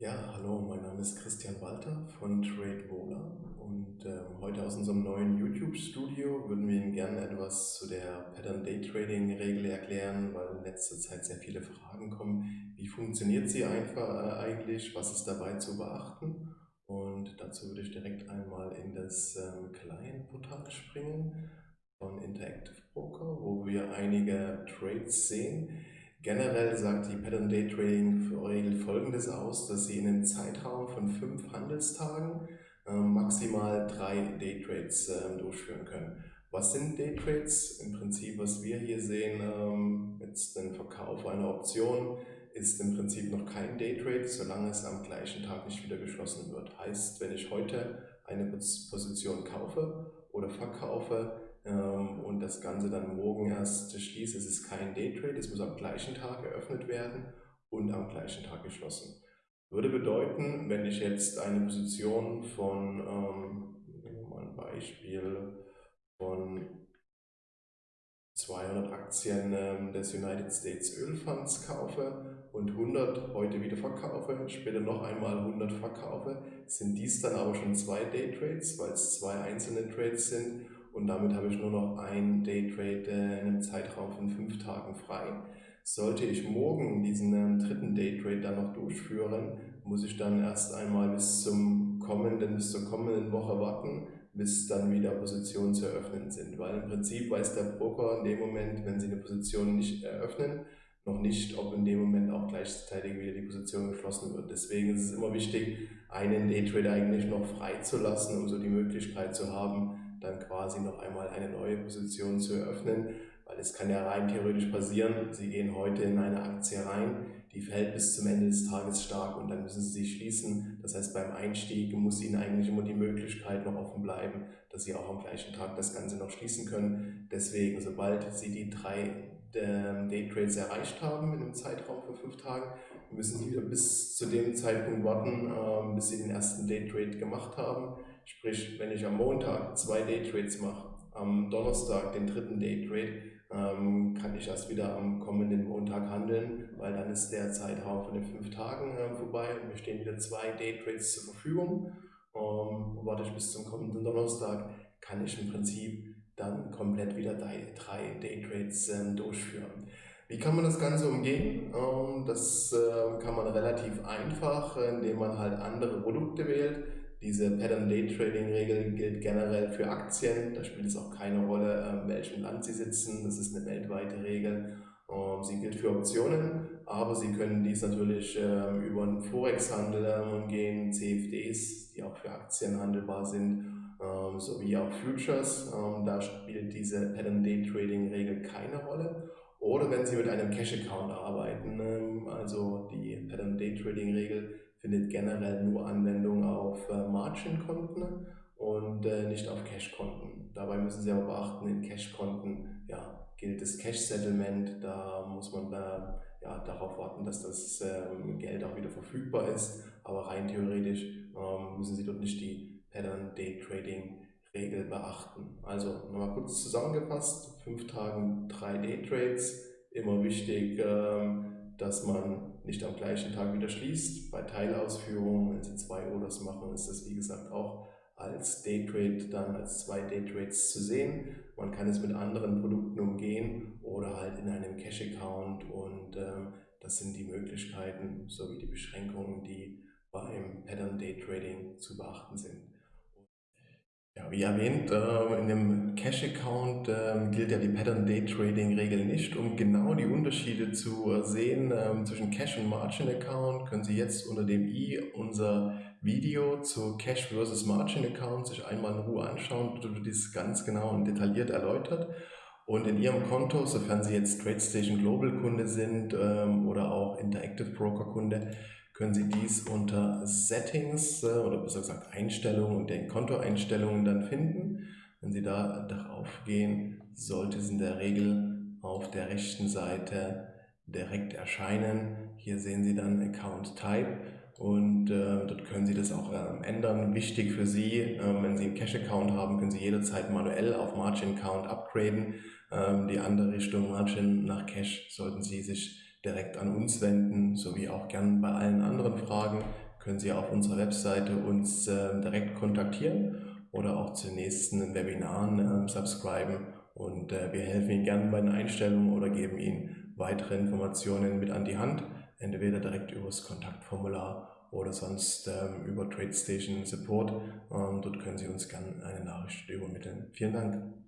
Ja, hallo, mein Name ist Christian Walter von TradeVola und äh, heute aus unserem neuen YouTube-Studio würden wir Ihnen gerne etwas zu der Pattern Day Trading Regel erklären, weil in letzter Zeit sehr viele Fragen kommen. Wie funktioniert sie einfach äh, eigentlich? Was ist dabei zu beachten? Und dazu würde ich direkt einmal in das ähm, Client-Portal springen von Interactive Broker, wo wir einige Trades sehen. Generell sagt die Pattern Day Trading Regel folgendes aus, dass Sie in einem Zeitraum von fünf Handelstagen äh, maximal drei Day Trades äh, durchführen können. Was sind Day Trades? Im Prinzip, was wir hier sehen, ähm, jetzt den Verkauf einer Option, ist im Prinzip noch kein Day Trade, solange es am gleichen Tag nicht wieder geschlossen wird. Heißt, wenn ich heute eine Position kaufe oder verkaufe, ähm, und das Ganze dann morgen erst schließt. Es ist kein Daytrade, es muss am gleichen Tag eröffnet werden und am gleichen Tag geschlossen. Würde bedeuten, wenn ich jetzt eine Position von, ähm, nehmen wir mal ein Beispiel, von 200 Aktien ähm, des United States Ölfonds kaufe und 100 heute wieder verkaufe, später noch einmal 100 verkaufe, sind dies dann aber schon zwei Daytrades, weil es zwei einzelne Trades sind und damit habe ich nur noch ein Daytrade in einem Zeitraum von fünf Tagen frei. Sollte ich morgen diesen ähm, dritten Daytrade dann noch durchführen, muss ich dann erst einmal bis zum kommenden, bis zur kommenden Woche warten, bis dann wieder Positionen zu eröffnen sind. Weil im Prinzip weiß der Broker in dem Moment, wenn sie eine Position nicht eröffnen, noch nicht, ob in dem Moment auch gleichzeitig wieder die Position geschlossen wird. Deswegen ist es immer wichtig, einen Daytrade eigentlich noch frei zu lassen, um so die Möglichkeit zu haben, dann quasi noch einmal eine neue Position zu eröffnen, weil es kann ja rein theoretisch passieren, Sie gehen heute in eine Aktie rein, die fällt bis zum Ende des Tages stark und dann müssen Sie sie schließen. Das heißt, beim Einstieg muss Ihnen eigentlich immer die Möglichkeit noch offen bleiben, dass Sie auch am gleichen Tag das Ganze noch schließen können. Deswegen, sobald Sie die drei ähm, Daytrades erreicht haben in einem Zeitraum von fünf Tagen, müssen Sie wieder bis zu dem Zeitpunkt warten, ähm, bis Sie den ersten Daytrade gemacht haben. Sprich, wenn ich am Montag zwei Daytrades mache, am Donnerstag den dritten Daytrade, ähm, kann ich erst wieder am kommenden Montag handeln, weil dann ist der Zeitraum von den fünf Tagen äh, vorbei und mir stehen wieder zwei Daytrades zur Verfügung. Ähm, warte ich bis zum kommenden Donnerstag, kann ich im Prinzip dann komplett wieder drei, drei Daytrades äh, durchführen. Wie kann man das Ganze umgehen? Ähm, das äh, kann man relativ einfach, indem man halt andere Produkte wählt. Diese Pattern Day Trading Regel gilt generell für Aktien. Da spielt es auch keine Rolle, in ähm, welchem Land Sie sitzen. Das ist eine weltweite Regel. Ähm, sie gilt für Optionen, aber Sie können dies natürlich ähm, über einen Forex-Handel umgehen, CFDs, die auch für Aktien handelbar sind, sowie auch Futures. Da spielt diese Pattern Day Trading Regel keine Rolle. Oder wenn Sie mit einem Cash-Account arbeiten, also die Pattern Day Trading Regel findet generell nur Anwendung auf äh, Margin-Konten und äh, nicht auf Cash-Konten. Dabei müssen Sie aber beachten, in Cash-Konten ja, gilt das Cash-Settlement. Da muss man da, ja, darauf warten, dass das ähm, Geld auch wieder verfügbar ist. Aber rein theoretisch ähm, müssen Sie dort nicht die Pattern Day Trading Regel beachten. Also nochmal kurz zusammengefasst, fünf Tagen drei Day Trades, immer wichtig, ähm, dass man nicht am gleichen Tag wieder schließt. Bei Teilausführungen, wenn Sie zwei Orders machen, ist das wie gesagt auch als Daytrade dann als zwei Daytrades zu sehen. Man kann es mit anderen Produkten umgehen oder halt in einem Cash-Account und ähm, das sind die Möglichkeiten sowie die Beschränkungen, die beim Pattern Daytrading zu beachten sind. Wie erwähnt, äh, in dem Cash-Account ähm, gilt ja die Pattern-Day-Trading-Regel nicht. Um genau die Unterschiede zu sehen ähm, zwischen Cash- und Margin-Account, können Sie jetzt unter dem i unser Video zu Cash versus Margin-Account sich einmal in Ruhe anschauen. Dort wird dies ganz genau und detailliert erläutert. Und in Ihrem Konto, sofern Sie jetzt TradeStation Global Kunde sind ähm, oder auch Interactive Broker Kunde, können Sie dies unter Settings äh, oder besser gesagt Einstellungen und den Kontoeinstellungen dann finden. Wenn Sie da darauf gehen, sollte es in der Regel auf der rechten Seite direkt erscheinen. Hier sehen Sie dann Account Type und äh, dort können Sie das auch äh, ändern. Wichtig für Sie, äh, wenn Sie einen Cash-Account haben, können Sie jederzeit manuell auf Margin-Account upgraden. Ähm, die andere Richtung Margin nach Cash sollten Sie sich direkt an uns wenden, sowie auch gern bei allen anderen Fragen, können Sie auf unserer Webseite uns äh, direkt kontaktieren oder auch zu nächsten Webinaren äh, subscriben und äh, wir helfen Ihnen gerne bei den Einstellungen oder geben Ihnen weitere Informationen mit an die Hand, entweder direkt über das Kontaktformular oder sonst ähm, über TradeStation Support. Ähm, dort können Sie uns gerne eine Nachricht übermitteln. Vielen Dank.